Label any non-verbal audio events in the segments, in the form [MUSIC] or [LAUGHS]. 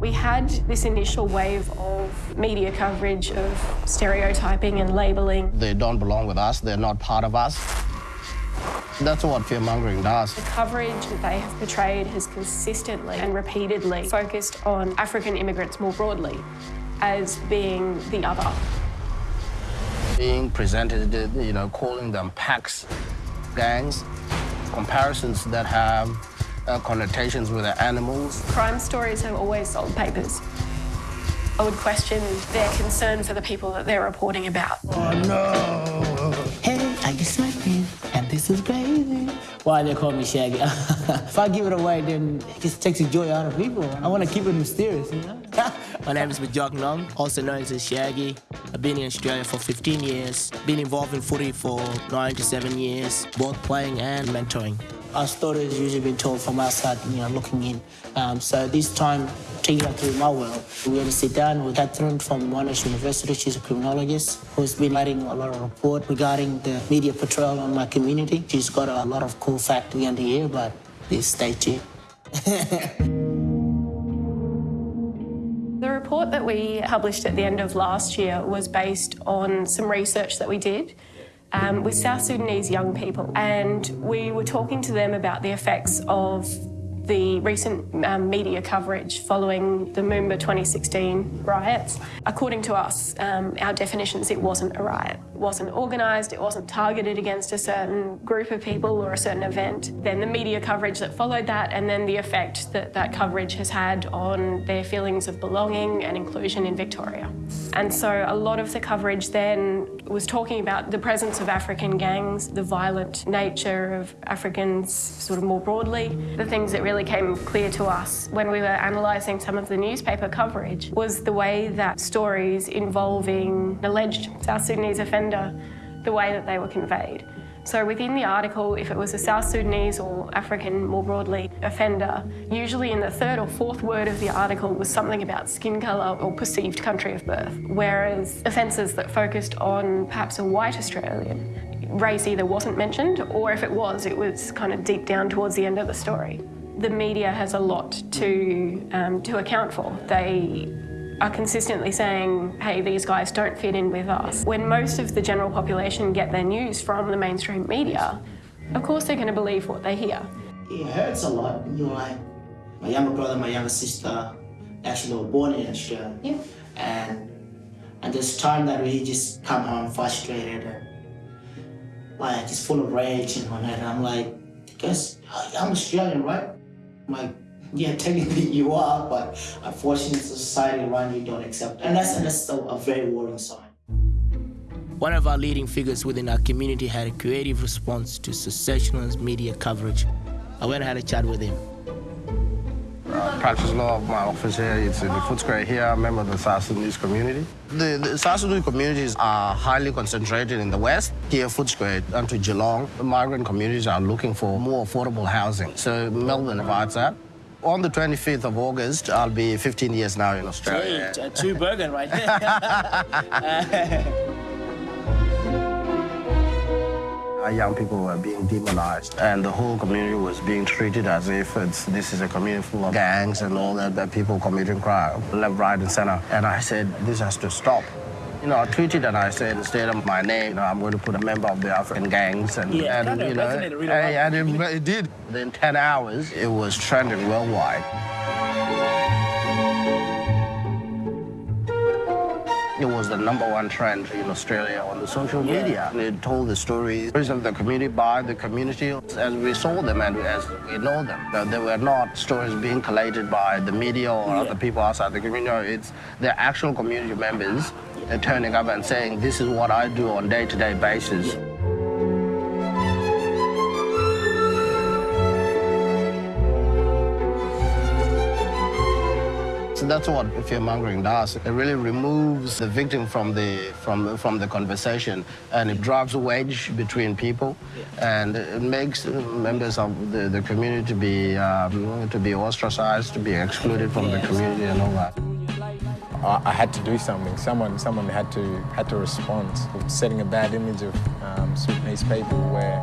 We had this initial wave of media coverage of stereotyping and labelling. They don't belong with us, they're not part of us. That's what fear-mongering does. The coverage that they have portrayed has consistently and repeatedly focused on African immigrants more broadly as being the other. Being presented, you know, calling them packs, gangs, comparisons that have uh, connotations with the animals. Crime stories have always sold papers. I would question their concern for the people that they're reporting about. Oh, no! Hey, I just met you, and this is crazy. Why they call me Shaggy? [LAUGHS] if I give it away, then it just takes the joy out of people. I want to keep it mysterious, you know? My name is Majok Nong, also known as Shaggy. I've been in Australia for 15 years, been involved in footy for nine to seven years, both playing and mentoring. Our story is usually been told from outside, you know, looking in. Um, so this time, taking it through my world, we had to sit down with Catherine from Monash University. She's a criminologist who's been writing a lot of report regarding the media portrayal on my community. She's got a lot of cool facts to hear, but please stay tuned. [LAUGHS] that we published at the end of last year was based on some research that we did um, with South Sudanese young people. And we were talking to them about the effects of the recent um, media coverage following the Moomba 2016 riots. According to us, um, our definitions, it wasn't a riot. It wasn't organised, it wasn't targeted against a certain group of people or a certain event. Then the media coverage that followed that and then the effect that that coverage has had on their feelings of belonging and inclusion in Victoria. And so a lot of the coverage then was talking about the presence of African gangs, the violent nature of Africans sort of more broadly, the things that really came clear to us when we were analysing some of the newspaper coverage was the way that stories involving alleged South Sudanese offender, the way that they were conveyed. So within the article, if it was a South Sudanese or African more broadly offender, usually in the third or fourth word of the article was something about skin colour or perceived country of birth. Whereas offences that focused on perhaps a white Australian, race either wasn't mentioned or if it was, it was kind of deep down towards the end of the story the media has a lot to, um, to account for. They are consistently saying, hey, these guys don't fit in with us. When most of the general population get their news from the mainstream media, of course they're going to believe what they hear. It hurts a lot. You're like my younger brother, my younger sister, actually were born in Australia. Yeah. And and this time that we just come home frustrated and like just full of rage and whatnot. And I'm like, guess I'm Australian, right? like, yeah, [LAUGHS] technically you are, but unfortunately society around you don't accept it. And that's, and that's a, a very worrying sign. One of our leading figures within our community had a creative response to sensationalist media coverage. I went and had a chat with him. Uh, practice law of my office here. It's in the Footscray here, I'm a member of the South Sudanese community. The, the South Sudanese communities are highly concentrated in the west. Here, Footscray and to Geelong, the migrant communities are looking for more affordable housing. So Melbourne provides that. On the 25th of August, I'll be 15 years now in Australia. Uh, two, two burger right there. [LAUGHS] Our young people were being demonized, and the whole community was being treated as if it's, this is a community full of gangs and all that, that people committing crime, left, right, and center. And I said, this has to stop. You know, I tweeted and I said, instead of my name, you know, I'm going to put a member of the African gangs. And, yeah, and you know, really and, and it, it did. Within 10 hours, it was trending worldwide. It was the number one trend in Australia on the social media. Yeah. It told the stories of the community by the community as we saw them and as we know them. But They were not stories being collated by the media or yeah. other people outside the community. It's the actual community members yeah. turning up and saying, this is what I do on day-to-day -day basis. That's what fear-mongering does. It really removes the victim from the, from, from the conversation, and it drives a wedge between people, and it makes members of the, the community to be, um, to be ostracized, to be excluded from the community and all that. I had to do something. Someone, someone had to had to respond. Setting a bad image of um, Sudanese people, where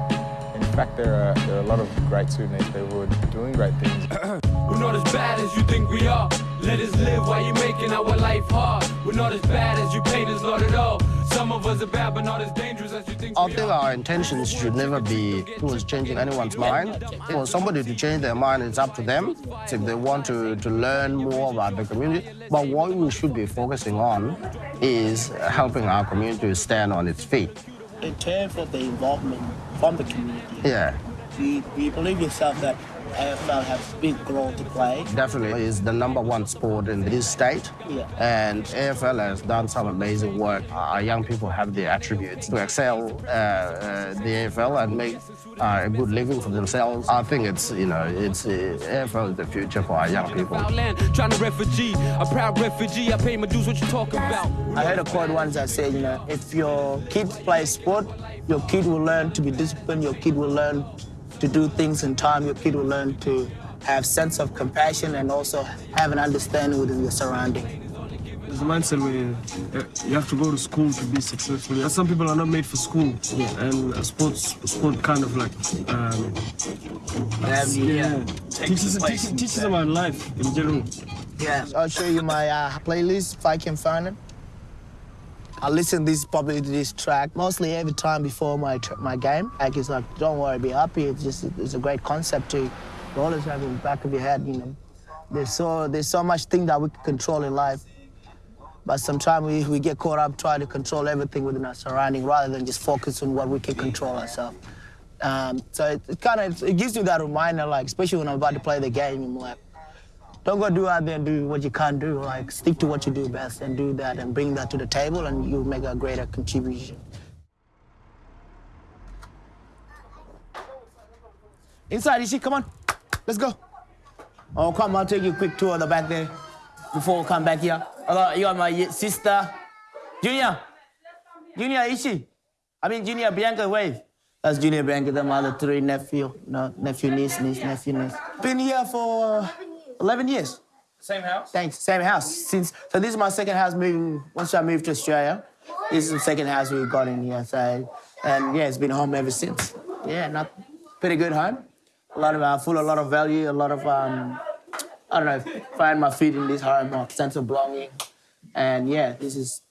in fact there are there are a lot of great Sudanese people who are doing great things. [CLEARS THROAT] We're not as bad as you think we are. Let us live while you're making our life hard. We're not as bad as you paint us, not at all. Some of us are bad, but not as dangerous as you think. I we think are. our intentions should never be towards changing anyone's mind. For somebody to change their mind, it's up to them. If they want to, to learn more about the community. But what we should be focusing on is helping our community stand on its feet. In terms of the involvement from the community, Yeah, do you, do you believe yourself that AFL has a big role to play? definitely is the number one sport in this state. Yeah. And AFL has done some amazing work. Our young people have the attributes to excel uh, uh, the AFL and make uh, a good living for themselves. I think it's, you know, it's uh, AFL is the future for our young people. Outland, trying to refugee, a proud refugee. I pay my dues. What you talking about? I heard a quote once that said, you know, if your kid plays sport, your kid will learn to be disciplined, your kid will learn to do things in time, your kid will learn to have sense of compassion and also have an understanding within your surrounding. There's a mindset where uh, you have to go to school to be successful. And some people are not made for school, and uh, sports, sport kind of like um, yeah, teaches, teaches, teaches about life in general. Yeah, I'll show you my uh, playlist if I can find it. I listen this probably to this track mostly every time before my my game. Like it's like, don't worry, be happy. It's just it's a great concept to to always have in the back of your head. You know, there's so there's so much thing that we can control in life, but sometimes we, we get caught up trying to control everything within our surrounding rather than just focus on what we can control ourselves. Um, so it, it kind of it gives you that reminder, like especially when I'm about to play the game, I'm like. Don't go do out there and do what you can't do. Like stick to what you do best and do that and bring that to the table, and you'll make a greater contribution. Inside, Ishi, come on, let's go. Oh, come, I'll take you a quick tour of the back there before we come back here. Hello, you are my sister, Junior. Junior Ishi. I mean, Junior Bianca, wave. That's Junior Bianca, the mother, three nephew, no, nephew, niece, niece, nephew, niece. Been here for uh, 11 years. Same house? Thanks. Same house. Since so this is my second house moving once I moved to Australia. This is the second house we've got in here. So and yeah, it's been home ever since. Yeah, not pretty good home. A lot of uh, full, a lot of value, a lot of um, I don't know, find my feet in this home, a sense of belonging. And yeah, this is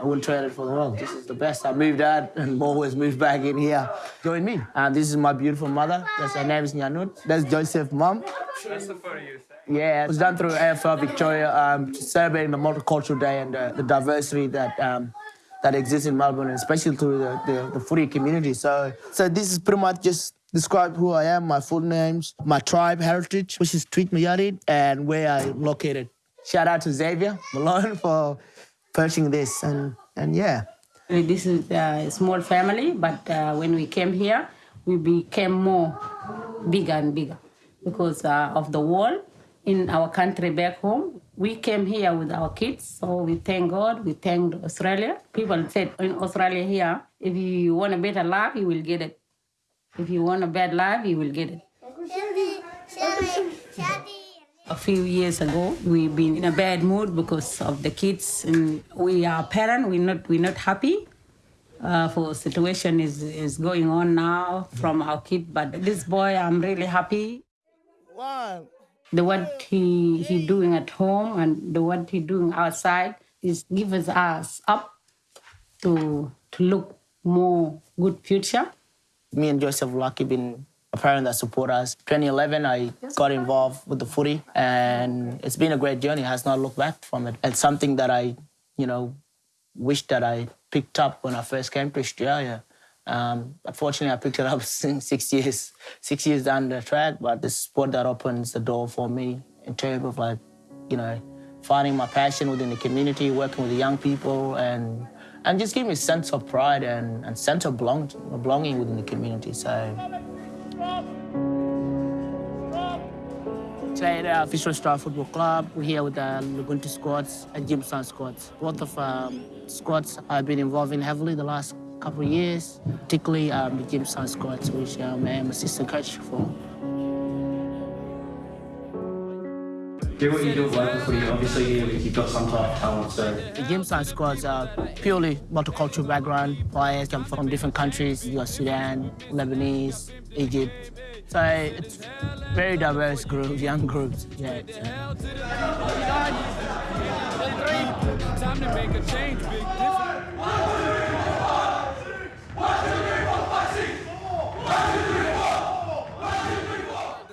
I wouldn't trade it for the world. This is the best. I moved out and [LAUGHS] always moved back in here. Join me. And this is my beautiful mother. That's her name is Nyanut. That's Joseph's mom. That's the photo you Yeah, it was done through AFL Victoria, um, celebrating the multicultural day and uh, the diversity that um, that exists in Melbourne, and especially through the, the, the footy community. So, so this is pretty much just describe who I am, my full names, my tribe heritage, which is Tweet Mayadi, and where I'm located. Shout out to Xavier Malone [LAUGHS] for purchasing this, and and yeah. This is a small family, but uh, when we came here, we became more bigger and bigger because uh, of the war in our country back home. We came here with our kids, so we thank God, we thank Australia. People said in Australia here, if you want a better life, you will get it. If you want a bad life, you will get it. A few years ago, we've been in a bad mood because of the kids, and we are parents. We're not we're not happy uh, for situation is is going on now from our kid. But this boy, I'm really happy. One. The what he he doing at home and the what he doing outside is gives us up to to look more good future. me and Joseph Lucky been a parent that support us. 2011, I got involved with the footy, and it's been a great journey. Has not looked back from it. It's something that I, you know, wish that I picked up when I first came to Australia. Um, unfortunately, I picked it up [LAUGHS] since six years, six years down the track. But the sport that opens the door for me in terms of like, you know, finding my passion within the community, working with the young people, and and just give me a sense of pride and, and sense of belong, belonging within the community. So. Today at Fisher Star Football Club, we're here with the Lubuntu squads and Jimson squads. Both of um, squads I've been involved in heavily the last couple of years, particularly um, the Jimson squads, which um, I'm assistant coach for. do what you do working for you. Obviously, you, you've got some type of talent, so The Jimson squads are purely multicultural background. Players come from different countries. You got Sudan, Lebanese, Egypt. So it's very diverse groups, young groups. Yeah.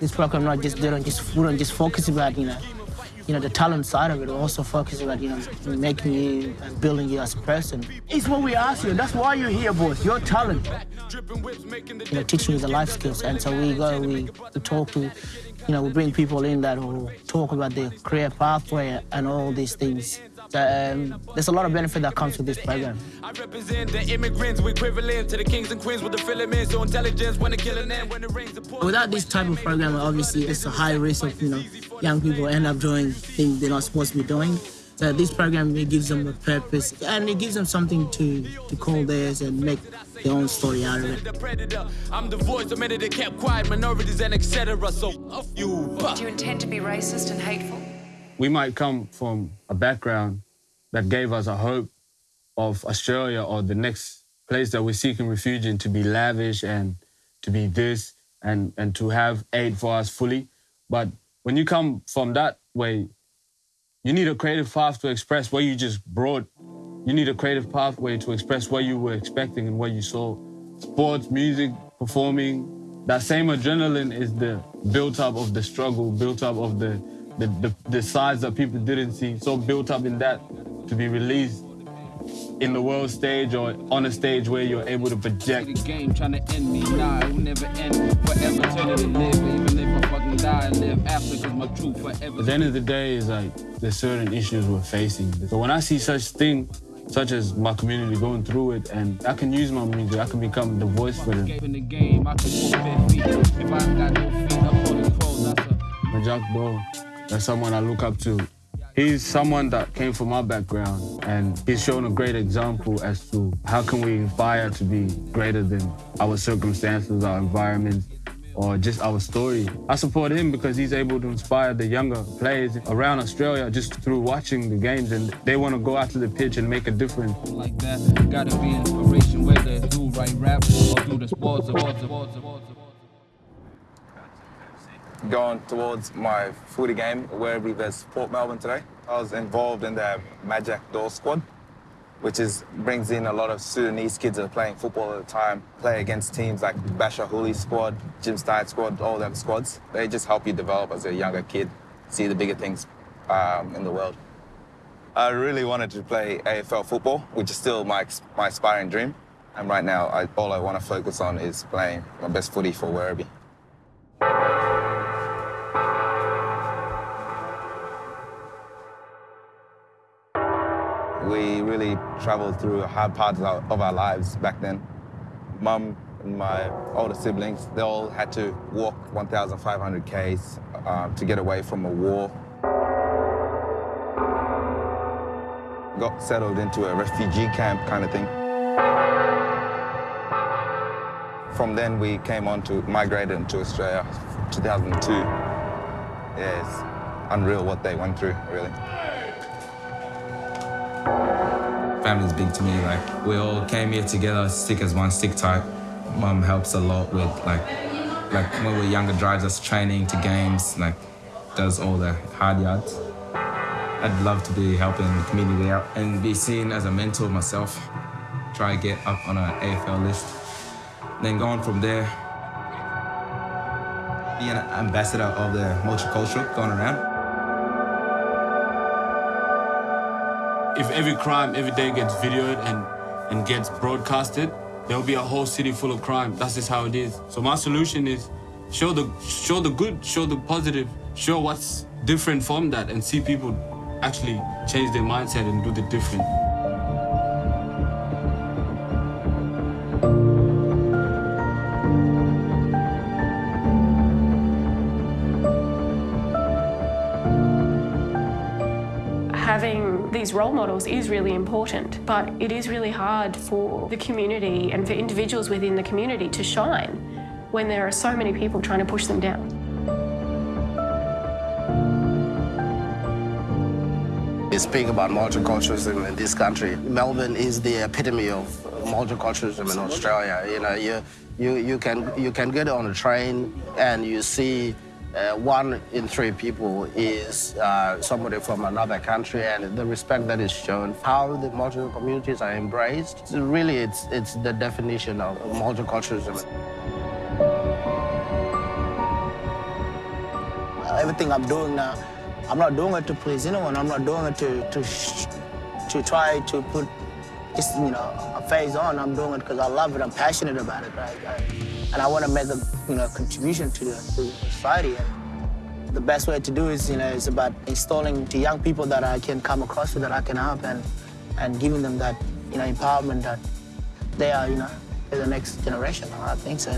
This program not just they don't just we don't just focus about you know you know the talent side of it. Also focus about you know making you and building you as a person. It's what we ask you. That's why you're here, boys, Your talent. You know, teaching you the life skills, and so we go we, we talk to you know, we bring people in that will talk about their career pathway and all these things. So, um, there's a lot of benefit that comes with this program. I represent the immigrants, we equivalent to the kings and queens with the filaments, so intelligence when the killing and when the rains are Without this type of program, obviously, it's a high risk of, you know, young people end up doing things they're not supposed to be doing. So this program it gives them a purpose and it gives them something to, to call theirs and make their own story out of it. I'm the voice of many that kept quiet, minorities and etc. So you. Do you intend to be racist and hateful? We might come from a background that gave us a hope of Australia or the next place that we're seeking refuge in to be lavish and to be this and, and to have aid for us fully. But when you come from that way, you need a creative path to express what you just brought. You need a creative pathway to express what you were expecting and what you saw. Sports, music, performing, that same adrenaline is the built up of the struggle, built up of the, the, the, the sides that people didn't see, so built up in that to be released in the world stage or on a stage where you're able to project. The game trying to end me, nah, it will never end. Forever eternity live, even if I fucking die, live after, cause my truth forever. At the end of the day, it's like there's certain issues we're facing. So when I see such thing, such as my community going through it, and I can use my music, I can become the voice for them. In the game, I can walk bare feet. If I ain't got no feet, I'm holding crows, that's a Majak Daw, that's someone I look up to. He's someone that came from my background, and he's shown a great example as to how can we inspire to be greater than our circumstances, our environment, or just our story. I support him because he's able to inspire the younger players around Australia just through watching the games, and they want to go out to the pitch and make a difference. like that. Going towards my footy game, Werribee versus Port Melbourne today. I was involved in the Majak Daw squad, which is brings in a lot of Sudanese kids that are playing football at the time, play against teams like Basha Hooli squad, Jim Stein squad, all them squads. They just help you develop as a younger kid, see the bigger things um, in the world. I really wanted to play AFL football, which is still my, my aspiring dream. And right now, I, all I want to focus on is playing my best footy for Werribee. We really traveled through hard parts of our, lives back then. Mum and my older siblings, they all had to walk 1,500 Ks uh, to get away from a war. Got settled into a refugee camp kind of thing. From then, we came on to migrate into Australia, 2002. Yeah, it's unreal what they went through, really. Family's big to me. Like we all came here together, stick as one, stick tight. Mum helps a lot with like, like when we were younger, drives us training to games, like does all the hard yards. I'd love to be helping the community out and be seen as a mentor myself. Try to get up on an AFL list. Then going from there, be an ambassador of the multicultural, going around. If every crime every day gets videoed and, and gets broadcasted, there'll be a whole city full of crime. That's just how it is. So my solution is show the show the good, show the positive, show what's different from that, and see people actually change their mindset and do the different. Having these role models is really important, but it is really hard for the community and for individuals within the community to shine when there are so many people trying to push them down. Speak about multiculturalism in this country. Melbourne is the epitome of multiculturalism in Australia. You know, you, you, you, can, you can get on a train and you see uh, one in three people is uh, somebody from another country and the respect that is shown, how the multicultural communities are embraced, it's really it's, it's the definition of multiculturalism. everything I'm doing now, I'm not doing it to please anyone. I'm not doing it to to to try to put just you know a phase on. I'm doing it because I love it. I'm passionate about it, right? And I want to make a you know contribution to the, to society. And the best way to do is you know is about installing to young people that I can come across with that I can help and and giving them that you know empowerment that they are you know the next generation. I think so.